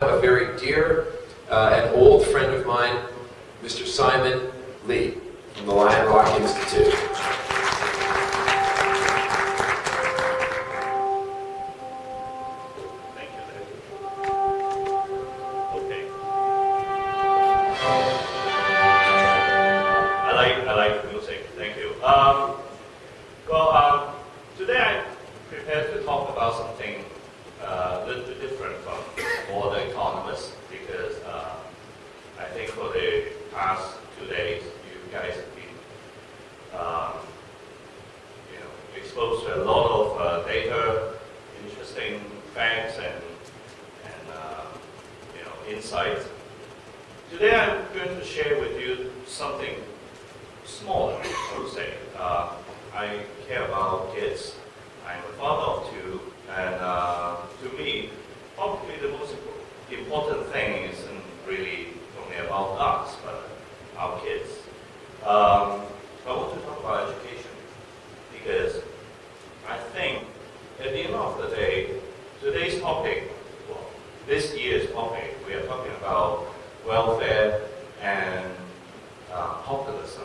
A very dear uh, and old friend of mine, Mr. Simon Lee from the Lion Rock Institute. Thank you, Okay. I like I like music. Thank you. Well, um, today I'm prepared to talk about something a little bit different from all the economists because uh, I think for the past two days you guys have been um, you know exposed to a lot of uh, data, interesting facts and and uh, you know insights. Today I'm going to share with you something smaller, I would say. Uh, I care about kids. I'm a father of two, and uh, to me, probably the most impo- important thing isn't really only about us, but our kids. Um, I want to talk about education because I think at the end of the day, today's topic, well, this year's topic, we are talking about welfare and uh, populism.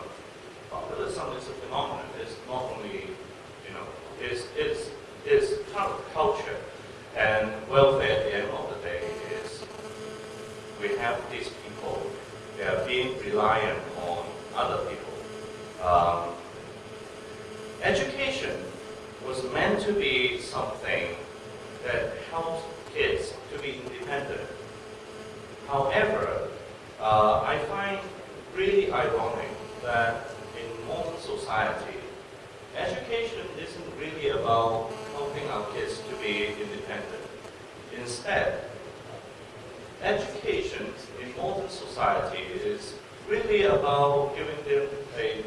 Populism is a phenomenon. It's not only, you know, it's, it's, it's part of culture. And welfare at the end of the day is we have these people, they are being reliant on other people. Um, education was meant to be something that helps kids to be independent. However, uh, I find really ironic that in modern society, education isn't really about helping our kids to be independent. Instead, education in modern society is really about giving them a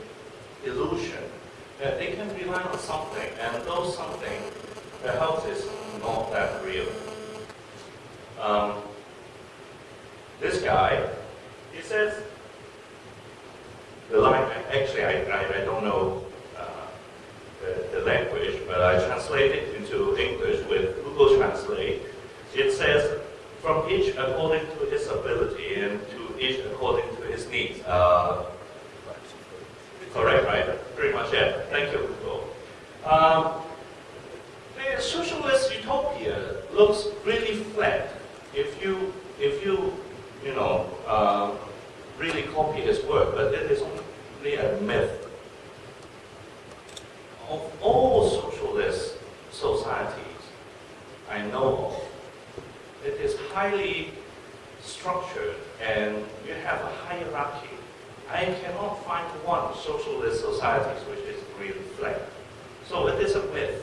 illusion that they can rely on something, and though something, the health is not that real. Um, this guy, he says, the line, actually, I, I, I don't know uh, the, the language, but I translate it into English with Google Translate. It says, from each according to his ability and to each according to his needs. Uh, correct, right? Pretty much, yeah. Thank you, Google. Um, the socialist utopia looks really flat if you, if you, you know, uh, really copy his work, but it is only a myth. Of all socialist societies I know of, it is highly structured and you have a hierarchy. I cannot find one socialist society which is really flat. So it is a myth.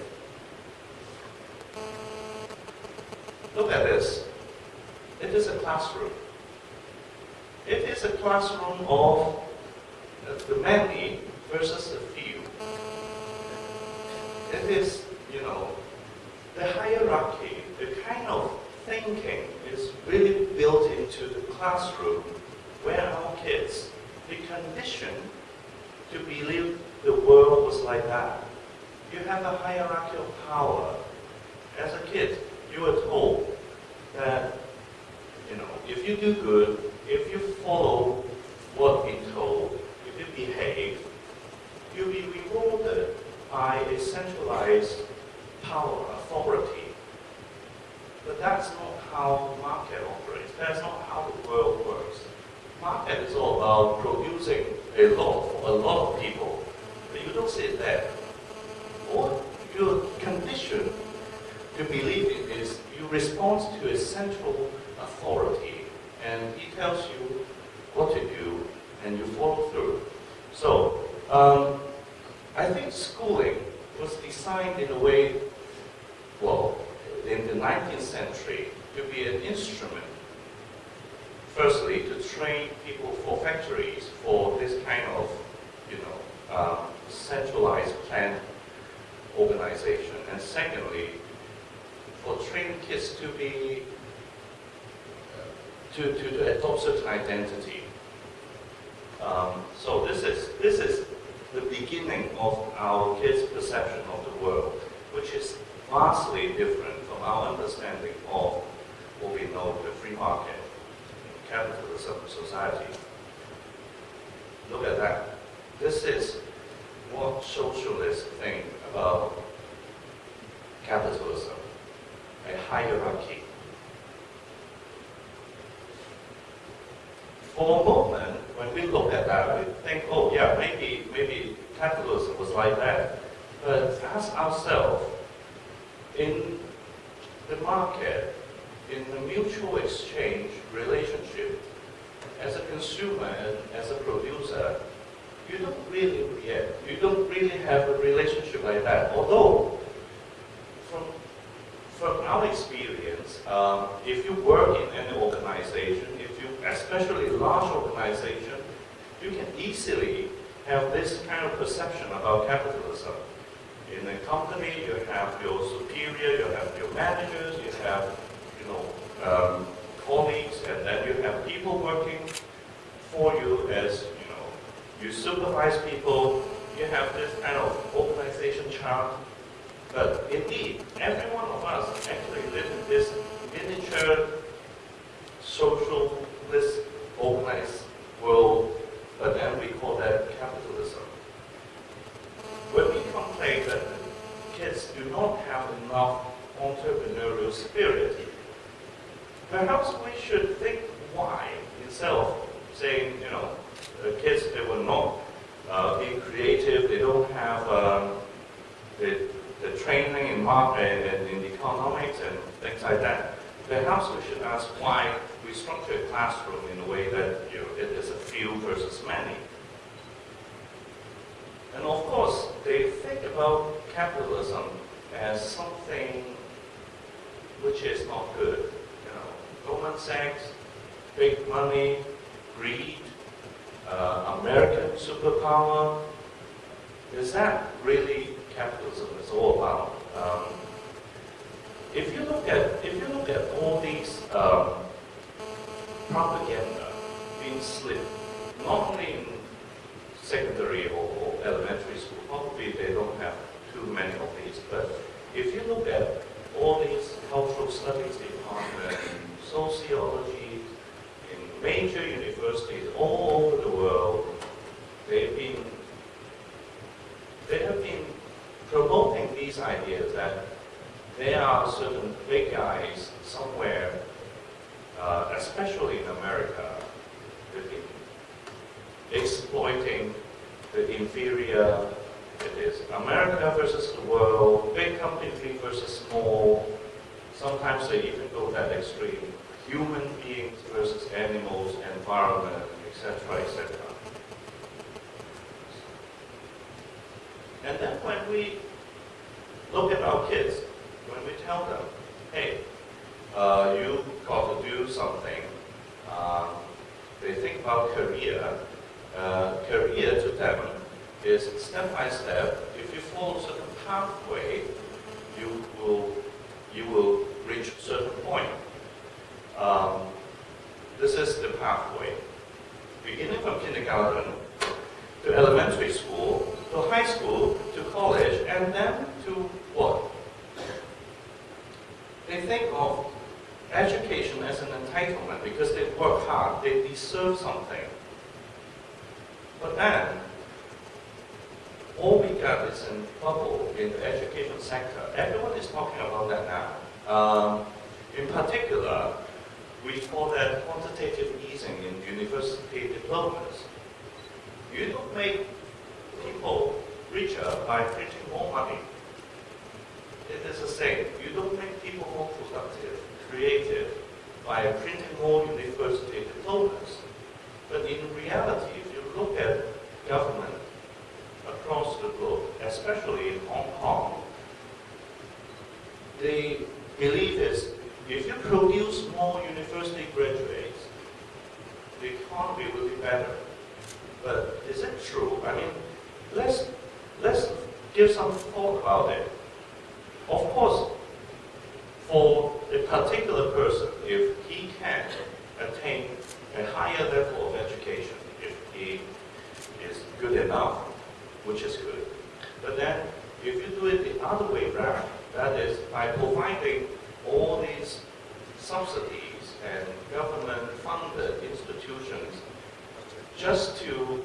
Look at this. It is a classroom. It is a classroom of the many versus the few. It is, you know, the hierarchy, the kind of thinking is really built into the classroom where our kids be conditioned to believe the world was like that. You have a hierarchy of power. As a kid, you were told that, you know, if you do good, if you follow what being told, if you behave, you'll be rewarded by a centralized power, authority. But that's not how market operates. That's not how the world works. Market is all about producing a lot for a lot of people. But you don't see there. What you're to believe in is you respond to a central authority and he tells you what to do and you follow through. So, um, I think schooling was designed in a way, well, in the 19th century, to be an instrument, firstly, to train people for factories, for this kind of, you know, um, centralized and secondly, for trained kids to be to, to, to adopt certain identity. Um, so this is this is the beginning of our kids' perception of the world, which is vastly different from our understanding of what we know, the free market, capitalism society. Look at that. This is what socialists think about capitalism, a hierarchy. For a moment, when we look at that, we think, oh yeah, maybe, maybe capitalism was like that. But ask ourselves, in the market, in the mutual exchange relationship, as a consumer and as a producer, you don't really react. You don't really have a relationship like that. Although, from our experience, um, if you work in any organization, if you, especially large organization, you can easily have this kind of perception about capitalism. In a company, you have your superior, you have your managers, you have, you know, um, colleagues, and then you have people working for you as, you know, you supervise people, you have this kind of organization chart. But indeed, every one of us actually live in this miniature socialist organized world, but then we call that capitalism. When we complain that kids do not have enough entrepreneurial spirit, perhaps we should think why instead of saying, you know, the kids they will not uh, be creative, they don't have um, the, the training in market and in economics and things like that. Perhaps we should ask why we structure a classroom in a way that you know, it is a few versus many. And of course, they think about capitalism as something which is not good. You know, Goldman Sachs, big money, greed, uh, American superpower. Is that really capitalism is all about? Um, if you look at if you look at all these um, propaganda being slipped, not only in secondary or, elementary school, probably they don't have too many of these, but if you look at all these cultural studies department, sociology, in major universities all over the world, they've been they have been promoting these ideas that there are certain big guys somewhere, uh, especially in America, exploiting the inferior. It is America versus the world, big company versus small. Sometimes they even go that extreme. Human beings versus animals, environment, etc., etc. And then when we look at our kids, when we tell them, hey, uh, you got to do something, um, they think about career. Uh, career to them is step by step. If you follow certain pathway, you will you will reach a certain point. Um, this is the pathway. Beginning from kindergarten to elementary school, to high school, to college, and then to what? They think of education as an entitlement because they work hard, they deserve something. But then, all we got is a bubble in the education sector. Everyone is talking about that now. Um, in particular, we call that quantitative easing in university diplomas. You don't make people by printing more money. It is the same. You don't make people more productive, creative by printing more university diplomas. But in reality, if you look at government across the globe, especially in Hong Kong, the belief is if you produce more university graduates, the economy will be better. But is it true? I mean, let's let's give some thought about it. Of course, for a particular person, if he can attain a higher level of education, if he is good enough, which is good. But then, if you do it the other way around, that is by providing all these subsidies and government-funded institutions just to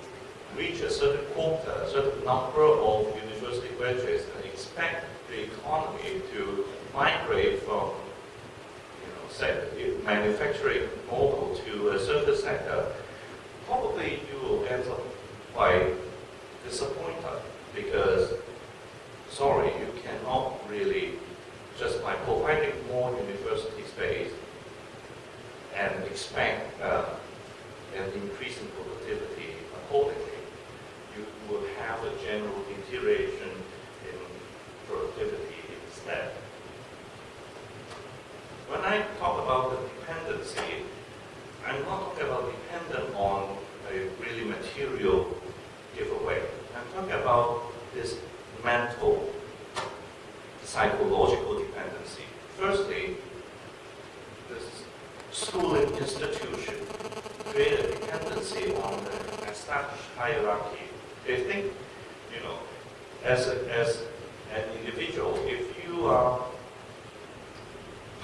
reach a certain quota, a certain number of university graduates and expect the economy to migrate from you know, manufacturing model to a service sector, probably you will end up by disappointed because, sorry, you cannot really, just by providing more university space and expect uh, an increase in productivity accordingly, you will have a general deterioration in productivity instead. When I talk about the dependency, I'm not talking about dependent on a really material giveaway. I'm talking about this mental, psychological dependency. Firstly, this schooling institution create a dependency on the established hierarchy. They think, you know, as, a, as an individual, if you are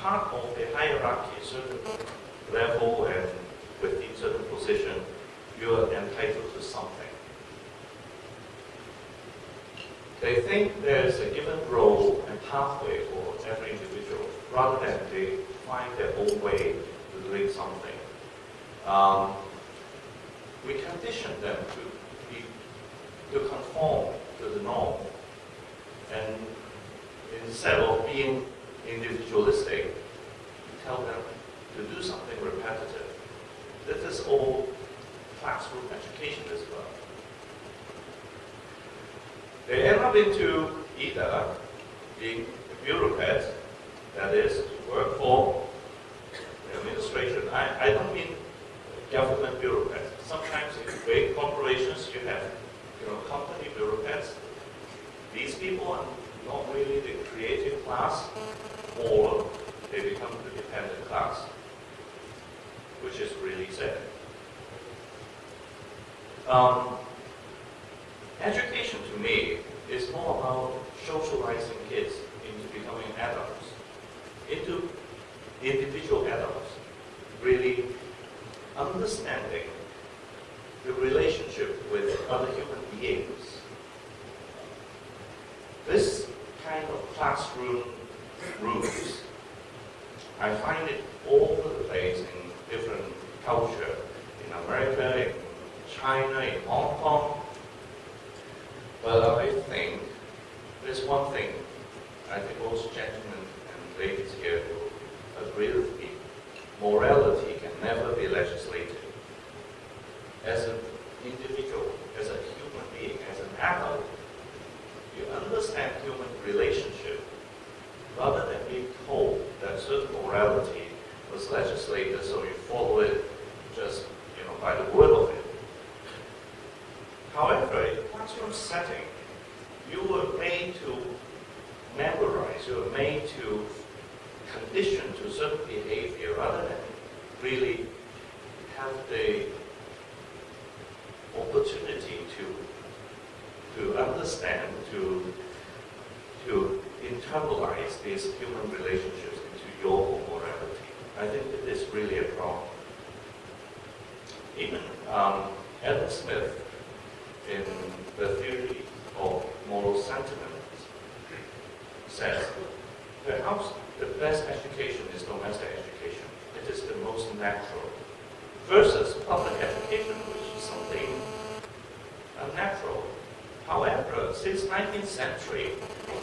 of the hierarchy, certain level and within certain position, you are entitled to something. They think there's a given role and pathway for every individual, rather than they find their own way to doing something. Um, we condition them to be, to conform to the norm. And instead of being individualistic, you tell them to do something repetitive. This is all classroom education as well. They end up into either being a bureaucrat, that is, work for the administration. I, I don't mean government bureaucrats. Sometimes in big corporations, you have you know, company bureaucrats. These people are not really the creative class, or they become the dependent class, which is really sad. Um, education to me is more about socializing kids into becoming adults, into individual adults, really understanding the relationship with other human beings. This kind of classroom rules, I find it all over the place in different culture, in America, in China, in Hong Kong. But I think there's one thing I think most gentlemen and ladies here will agree with me. Morality can never be legislated. As an individual, as a human being, as an adult, you understand human relationship rather than being told that certain morality was legislated so you follow it just you know by the word of it. However, in classroom setting, you were made to memorize, you were made to condition to certain behavior rather than really have the opportunity to to understand, to to internalize these human relationships into your own morality. I think it is really a problem. Even um, Adam Smith, in the theory of moral sentiments, says perhaps the best education is domestic education. It is the most natural. Versus public education, which is something unnatural. However, since 19th century,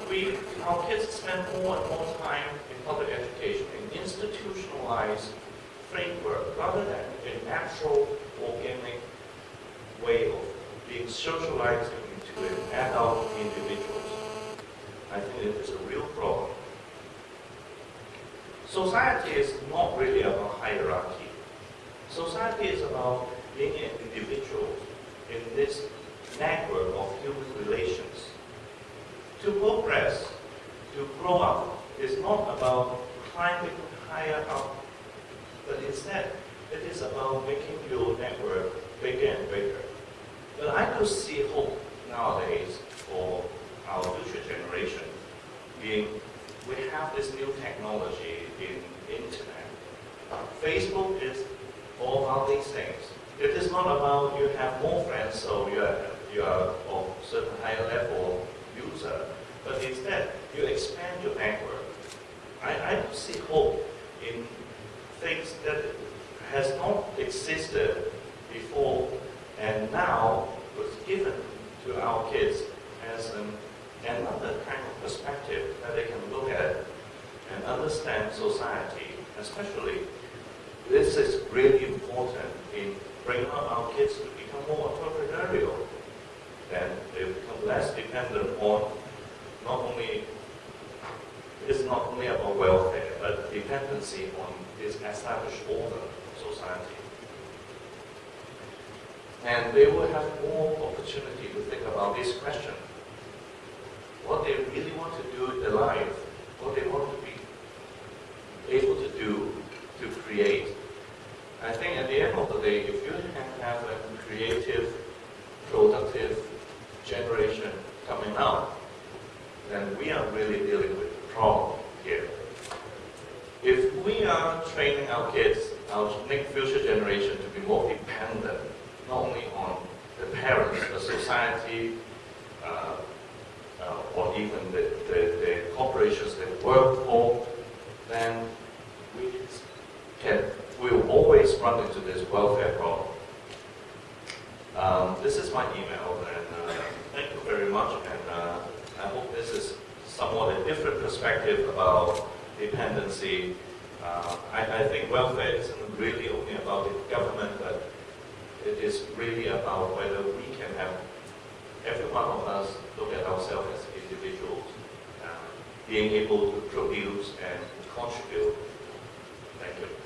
we, our kids spend more and more time in public education, in institutionalized framework, rather than a natural, organic way of being socialized an adult individuals. I think it is a real problem. Society is not really about hierarchy. Society is about being an individual in this network of human relations. To progress, to grow up, is not about climbing higher up, but instead, it is about making your network bigger and bigger. But I do see hope nowadays for our future generation, being we have this new technology in internet, Facebook is all about these things. It is not about you have more friends, so you are, you are of certain higher level user, but instead you expand your network. I, I see hope in things that has not existed before and now was given to our kids as an, another kind of perspective that they can look at and understand society, especially this is really important in bringing up our kids to become more entrepreneurial. Then they become less dependent on not only it's not only about welfare, but dependency on this established order of society. And they will have more opportunity to think about this question. What they really want to do in their life, what they want to be able to do to create. I think at the end of the day, if you can have a creative, productive generation coming out, then we are really dealing with the problem here. If we are training our kids, our next future generation to be more dependent, not only on the parents, the society, uh, uh, or even the, the, the corporations they work for, then we can, we will always run into this welfare problem. Um, this is my email, and uh, thank you very much, and uh, I hope this is somewhat a different perspective about dependency. Uh, I, I think welfare isn't really only about the government, but it is really about whether we can have every one of us look at ourselves as individuals, uh, being able to produce and contribute. Thank you.